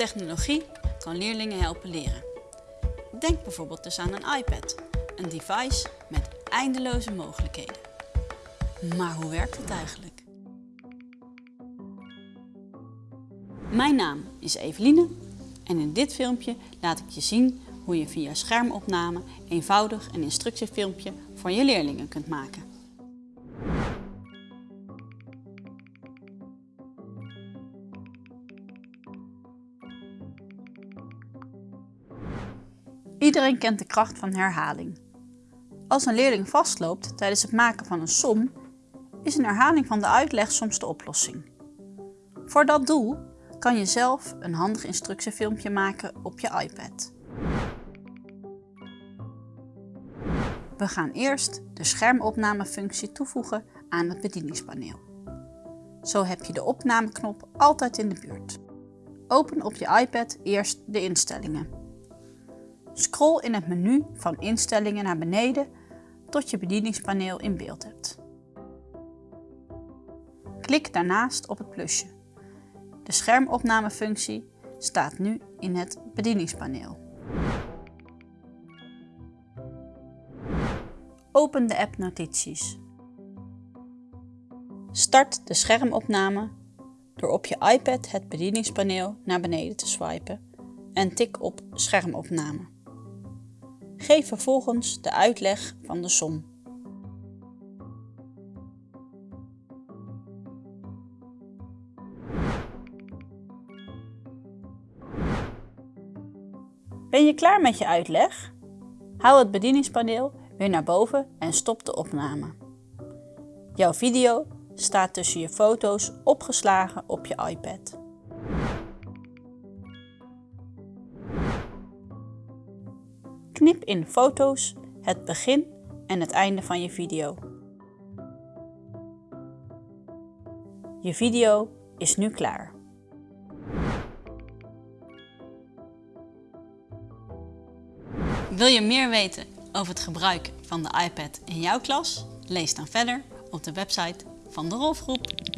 Technologie kan leerlingen helpen leren. Denk bijvoorbeeld dus aan een iPad, een device met eindeloze mogelijkheden. Maar hoe werkt het eigenlijk? Mijn naam is Eveline en in dit filmpje laat ik je zien hoe je via schermopname eenvoudig een instructiefilmpje voor je leerlingen kunt maken. Iedereen kent de kracht van herhaling. Als een leerling vastloopt tijdens het maken van een som, is een herhaling van de uitleg soms de oplossing. Voor dat doel kan je zelf een handig instructiefilmpje maken op je iPad. We gaan eerst de schermopnamefunctie toevoegen aan het bedieningspaneel. Zo heb je de opnameknop altijd in de buurt. Open op je iPad eerst de instellingen. Scroll in het menu van instellingen naar beneden tot je bedieningspaneel in beeld hebt. Klik daarnaast op het plusje. De schermopnamefunctie staat nu in het bedieningspaneel. Open de app Notities. Start de schermopname door op je iPad het bedieningspaneel naar beneden te swipen en tik op schermopname. Geef vervolgens de uitleg van de som. Ben je klaar met je uitleg? Haal het bedieningspaneel weer naar boven en stop de opname. Jouw video staat tussen je foto's opgeslagen op je iPad. Knip in foto's het begin en het einde van je video. Je video is nu klaar. Wil je meer weten over het gebruik van de iPad in jouw klas? Lees dan verder op de website van de Rolfgroep.